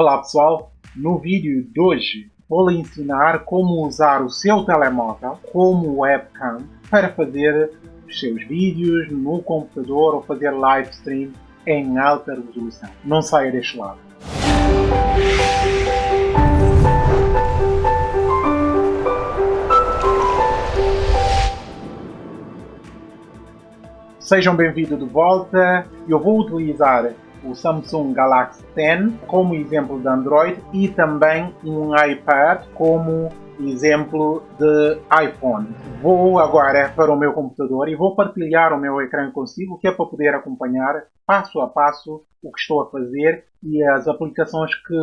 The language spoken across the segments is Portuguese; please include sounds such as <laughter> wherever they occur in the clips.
Olá pessoal, no vídeo de hoje vou lhe ensinar como usar o seu telemóvel como webcam para fazer os seus vídeos no computador ou fazer live stream em alta resolução. Não saia deste lado. Sejam bem-vindos de volta. Eu vou utilizar o Samsung Galaxy 10 como exemplo de Android e também um iPad como exemplo de iPhone. Vou agora para o meu computador e vou partilhar o meu ecrã consigo, que é para poder acompanhar passo a passo o que estou a fazer e as aplicações que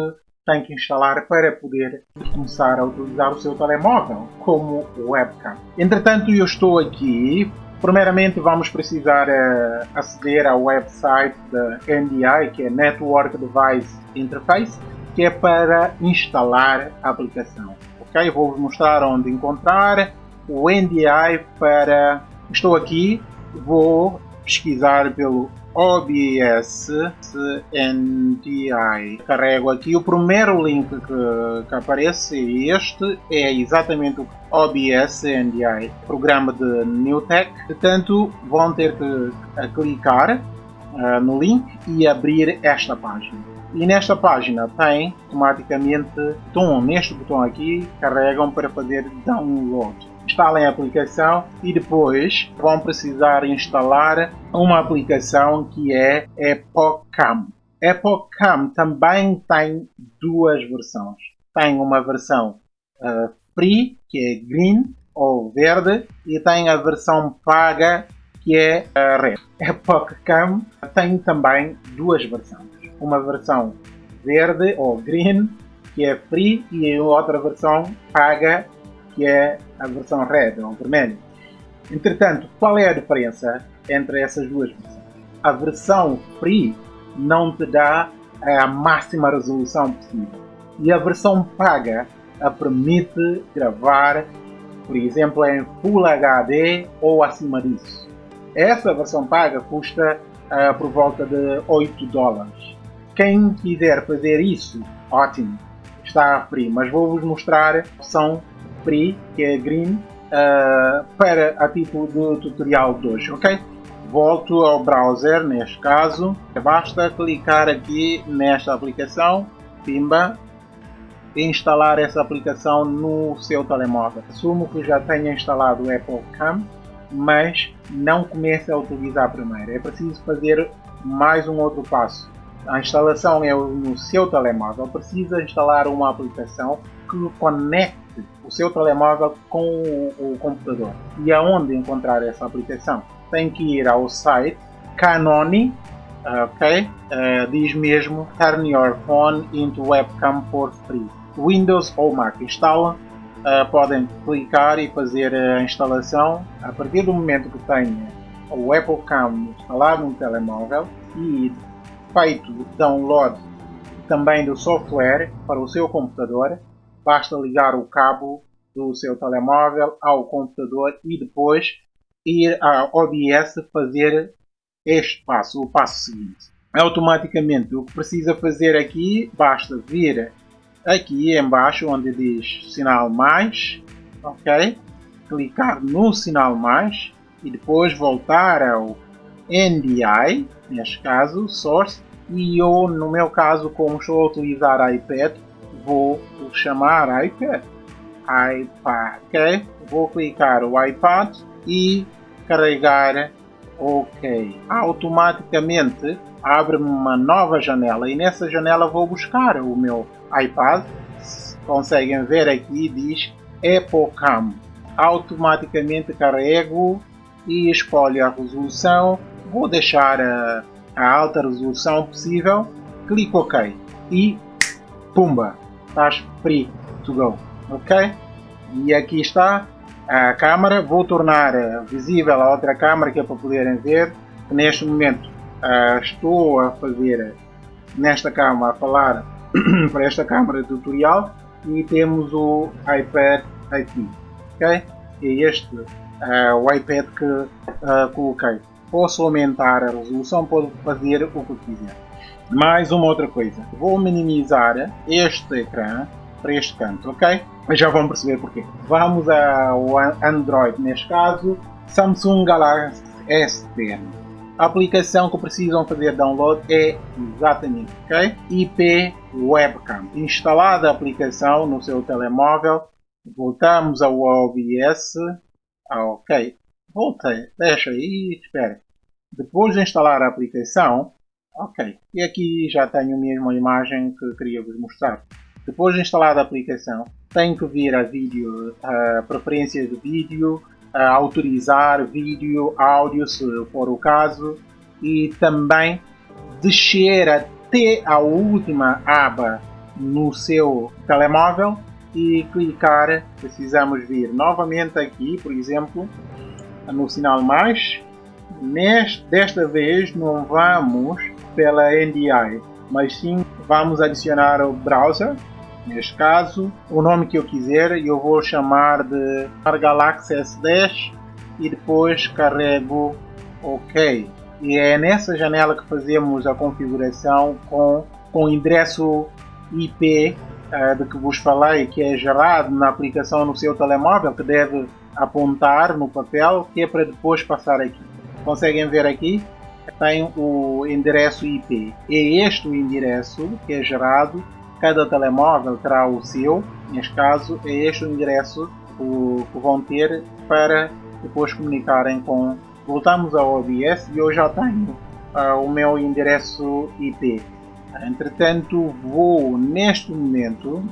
tem que instalar para poder começar a utilizar o seu telemóvel como webcam. Entretanto, eu estou aqui Primeiramente vamos precisar uh, aceder ao website da NDI, que é Network Device Interface, que é para instalar a aplicação. Ok, vou-vos mostrar onde encontrar o NDI para... Estou aqui, vou pesquisar pelo OBS NDI. Carrego aqui o primeiro link que, que aparece, este é exatamente o OBS NDI, programa de Newtek. Portanto, vão ter que clicar uh, no link e abrir esta página. E nesta página tem automaticamente botão, neste botão aqui, carregam para fazer download instalem a aplicação e depois vão precisar instalar uma aplicação que é EpochCam. EpochCam também tem duas versões. Tem uma versão uh, free, que é green ou verde, e tem a versão paga, que é a red. EpochCam tem também duas versões. Uma versão verde ou green, que é free, e outra versão paga, que é a versão red ou vermelho. Entretanto, qual é a diferença entre essas duas versões? A versão free não te dá a máxima resolução possível e a versão paga a permite gravar, por exemplo, em Full HD ou acima disso. Essa versão paga custa uh, por volta de 8 dólares. Quem quiser fazer isso, ótimo, está free, mas vou-vos mostrar a opção que é green, uh, para a título do tutorial de hoje, ok? Volto ao browser, neste caso, basta clicar aqui nesta aplicação, pimba, e instalar essa aplicação no seu telemóvel. Assumo que já tenha instalado o Apple Cam, mas não comece a utilizar primeiro. É preciso fazer mais um outro passo. A instalação é no seu telemóvel. Precisa instalar uma aplicação que conecte o seu telemóvel com o, computador. E aonde encontrar essa aplicação? Tem que ir ao site Canoni, ok? Uh, diz mesmo Turn your phone into webcam for free. Windows ou Mac instala, uh, podem clicar e fazer a instalação. A partir do momento que tenha o Apple Cam instalado no telemóvel e feito download também do software para o seu computador, basta ligar o cabo do seu telemóvel ao computador e depois ir à OBS fazer este passo, o passo seguinte. Automaticamente o que precisa fazer aqui, basta vir aqui embaixo onde diz sinal mais, ok? Clicar no sinal mais e depois voltar ao NDI, neste caso, source, e eu, no meu caso, como estou a utilizar iPad, vou chamar iPad. iPad, ok? Vou clicar o iPad e carregar OK. Automaticamente abre-me uma nova janela e nessa janela vou buscar o meu iPad. Conseguem ver aqui diz EpoCam. Automaticamente carrego e escolho a resolução. Vou deixar a, a alta resolução possível. Clico OK e pumba! Estás free to go, ok? E aqui está a câmera, vou tornar eh, visível a outra câmera que é para poderem ver, neste momento uh, estou a fazer nesta câmera, a falar <clears throat> para esta câmera tutorial e temos o iPad aqui, ok? É este o iPad que coloquei. Posso aumentar a resolução, posso fazer o que quiser. Mais uma outra coisa. Vou minimizar este ecrã para este canto, ok? Já vão perceber porquê. Vamos ao Android, neste caso, Samsung Galaxy S10. A aplicação que precisam fazer download é exatamente, ok? IP Webcam. Instalada a aplicação no seu telemóvel, voltamos ao OBS. Ah, ok, voltei, deixa aí, espera. Depois de instalar a aplicação, ok, e aqui já tenho mesmo a imagem que queria vos mostrar. Depois de instalar a aplicação, tem que vir a vídeo, a preferências de vídeo, a autorizar vídeo, áudio, se for o caso, e também descer até a última aba no seu telemóvel e clicar, precisamos vir novamente aqui, por exemplo, no sinal mais. Neste, desta vez não vamos pela NDI, mas sim vamos adicionar o browser neste caso, o nome que eu quiser, eu vou chamar de Galaxy S10 e depois carrego OK. E é nessa janela que fazemos a configuração com, com o endereço IP uh, eh, de que vos falei, que é gerado na aplicação no seu telemóvel, que deve apontar no papel, que é para depois passar aqui. Conseguem ver aqui? Tem o endereço IP. É este o endereço que é gerado Cada telemóvel terá o seu, neste caso é este o endereço que vão ter para depois comunicarem com. Voltamos ao OBS e eu já tenho uh, o meu endereço IP. Entretanto, vou neste momento,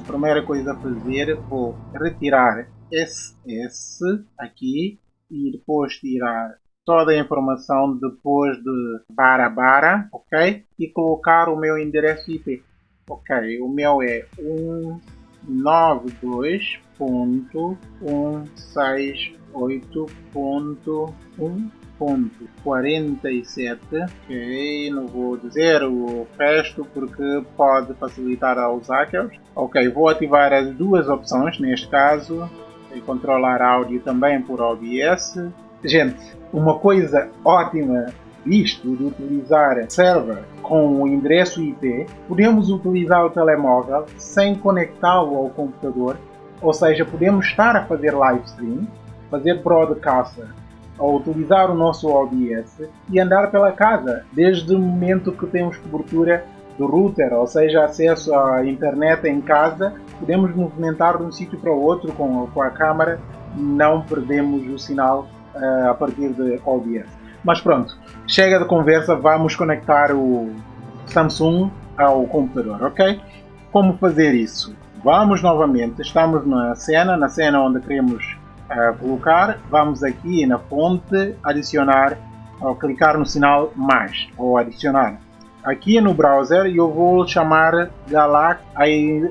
a primeira coisa a fazer, vou retirar SS aqui e depois tirar toda a informação depois de bara bara, ok? E colocar o meu endereço IP. Ok, o meu é 192.168.1.47 ok, não vou dizer o resto porque pode facilitar aos hackers ok, vou ativar as duas opções neste caso e controlar áudio também por OBS gente, uma coisa ótima isto de utilizar server com o endereço IP, podemos utilizar o telemóvel sem conectá-lo ao computador, ou seja, podemos estar a fazer live stream, fazer broadcast ou utilizar o nosso OBS e andar pela casa, desde o momento que temos cobertura do router, ou seja, acesso à internet em casa, podemos movimentar de um sítio para o outro com, com a câmera, não perdemos o sinal uh, a partir de OBS. Mas pronto, chega de conversa, vamos conectar o Samsung ao computador, ok? Como fazer isso? Vamos novamente, estamos na cena, na cena onde queremos uh, colocar, vamos aqui na fonte, adicionar, ou clicar no sinal mais, ou adicionar. Aqui no browser eu vou chamar Galax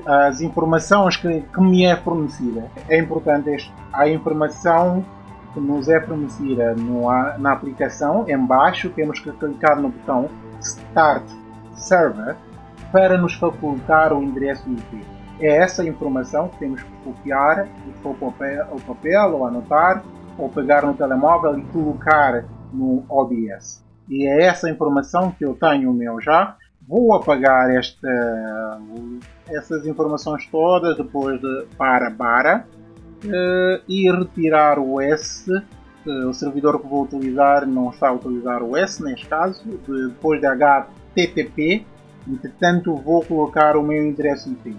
as informações que, que me é fornecida. É importante a informação que nos é fornecida na aplicação, embaixo temos que clicar no botão Start Server para nos facultar o endereço IP. É essa informação que temos que copiar para o papel, o papel ou anotar ou pegar no telemóvel e colocar no OBS. E é essa informação que eu tenho o meu já. Vou apagar esta, essas informações todas depois de para para uh, e retirar o S. Uh, o servidor que vou utilizar não está a utilizar o S neste caso, de, depois de HTTP. Entretanto, vou colocar o meu endereço IP,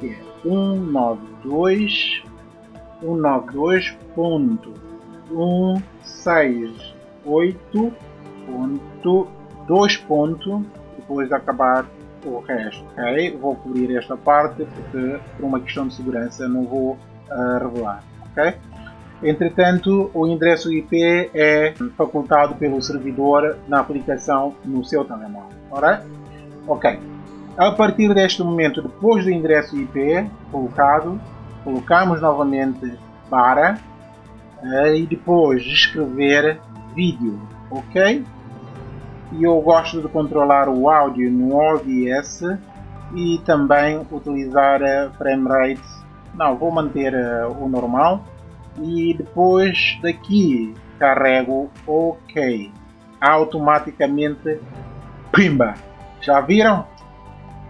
que é 192 192.168.2 ponto depois de acabar o resto, ok? Vou cobrir esta parte porque por uma questão de segurança não vou a revelar. Okay? Entretanto, o endereço IP é facultado pelo servidor na aplicação no seu telemóvel. Alright? Ok. A partir deste momento, depois do endereço IP colocado, colocamos novamente para eh, e depois escrever vídeo. Ok? E eu gosto de controlar o áudio no OBS e também utilizar a frame rate não, vou manter uh, o normal. E depois daqui carrego OK. Automaticamente, pimba! Já viram?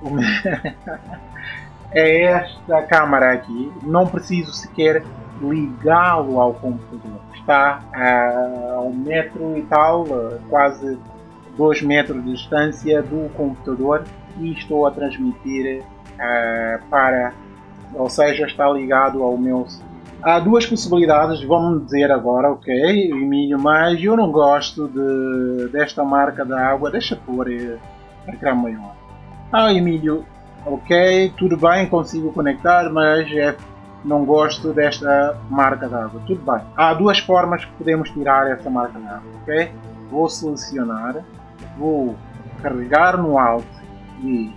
<laughs> é esta câmara aqui. Não preciso sequer ligá-lo ao computador. Está a um metro e tal, quase 2 metros de distância do computador e estou a transmitir uh, para, ou seja, está ligado ao meu. Há duas possibilidades, vamos dizer agora, ok, Emílio, mas eu não gosto de, desta marca da água, deixa pôr ecrã maior. Ah, Emílio, ok, tudo bem, consigo conectar, mas é, não gosto desta marca d'água. Tudo bem. Há duas formas que podemos tirar essa marca d'água, ok? Vou selecionar, vou carregar no Alt e,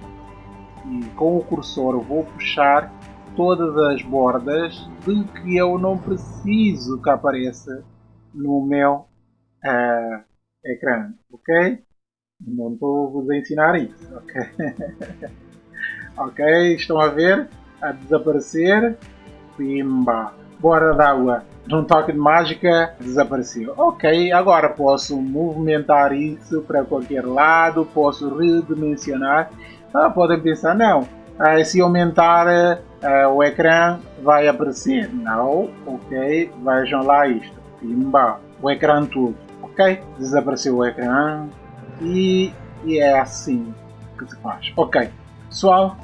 e com o cursor vou puxar todas as bordas de que eu não preciso que apareça no meu uh, ecrã, ok? Não estou vos a ensinar isso, ok? <laughs> ok, estão a ver? A desaparecer. Pimba! Bora d'água! Num toque de mágica, desapareceu. Ok, agora posso movimentar isso para qualquer lado, posso redimensionar. Ah, podem pensar, não, ah, se aumentar ah, o ecrã vai aparecer. Não, ok, vejam lá isto. Pimba! O ecrã todo. Ok, desapareceu o ecrã e, e é assim que se faz. Ok, pessoal,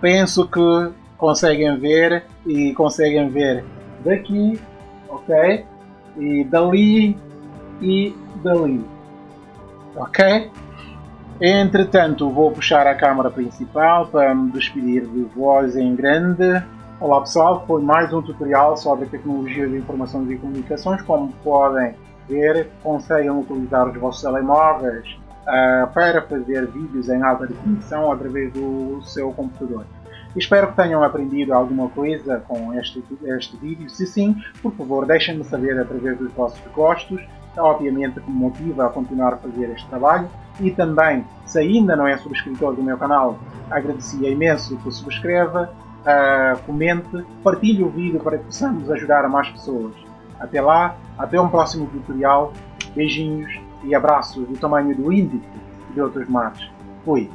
penso que conseguem ver e conseguem ver daqui, ok? E dali e dali, ok? Entretanto, vou puxar a câmera principal para me despedir de voz em grande. Olá pessoal, foi mais um tutorial sobre tecnologias de informações e comunicações. Como podem ver, conseguem utilizar os vossos telemóveis uh, para fazer vídeos em alta definição através do seu computador. Espero que tenham aprendido alguma coisa com este, este vídeo. Se sim, por favor, deixem-me saber através dos vossos gostos. Obviamente que me motiva a continuar a fazer este trabalho. E também, se ainda não é subscritor do meu canal, agradecia imenso que subscreva, uh, comente, partilhe o vídeo para que possamos ajudar a mais pessoas. Até lá, até um próximo tutorial. Beijinhos e abraços do tamanho do índice de outros mares. Fui!